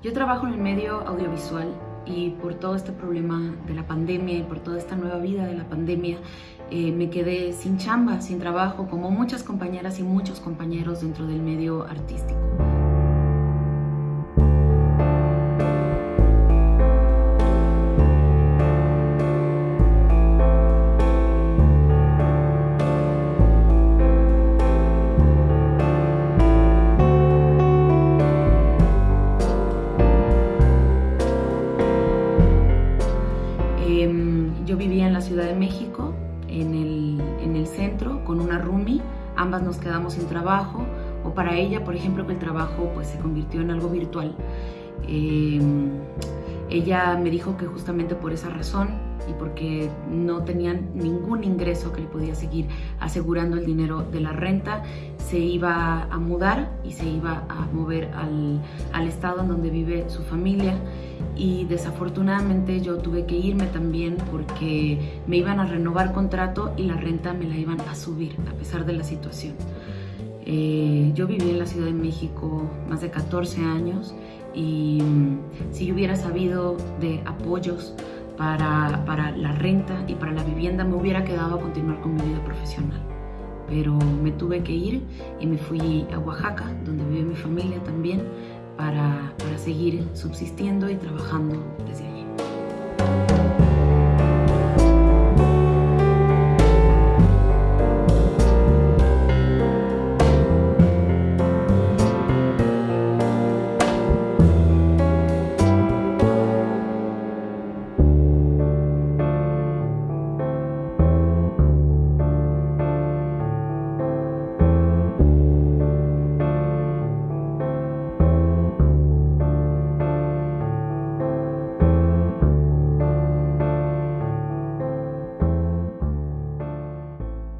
Yo trabajo en el medio audiovisual y por todo este problema de la pandemia y por toda esta nueva vida de la pandemia, eh, me quedé sin chamba, sin trabajo, como muchas compañeras y muchos compañeros dentro del medio artístico. La Ciudad de México, en el, en el centro, con una roomie. Ambas nos quedamos sin trabajo, o para ella, por ejemplo, que el trabajo pues, se convirtió en algo virtual. Em, ella me dijo que justamente por esa razón y porque no tenían ningún ingreso que le podía seguir asegurando el dinero de la renta, se iba a mudar y se iba a mover al, al estado en donde vive su familia y desafortunadamente yo tuve que irme también porque me iban a renovar contrato y la renta me la iban a subir a pesar de la situación. Eh, yo viví en la Ciudad de México más de 14 años y mm, si yo hubiera sabido de apoyos para, para la renta y para la vivienda me hubiera quedado a continuar con mi vida profesional. Pero me tuve que ir y me fui a Oaxaca, donde vive mi familia seguir subsistiendo y trabajando.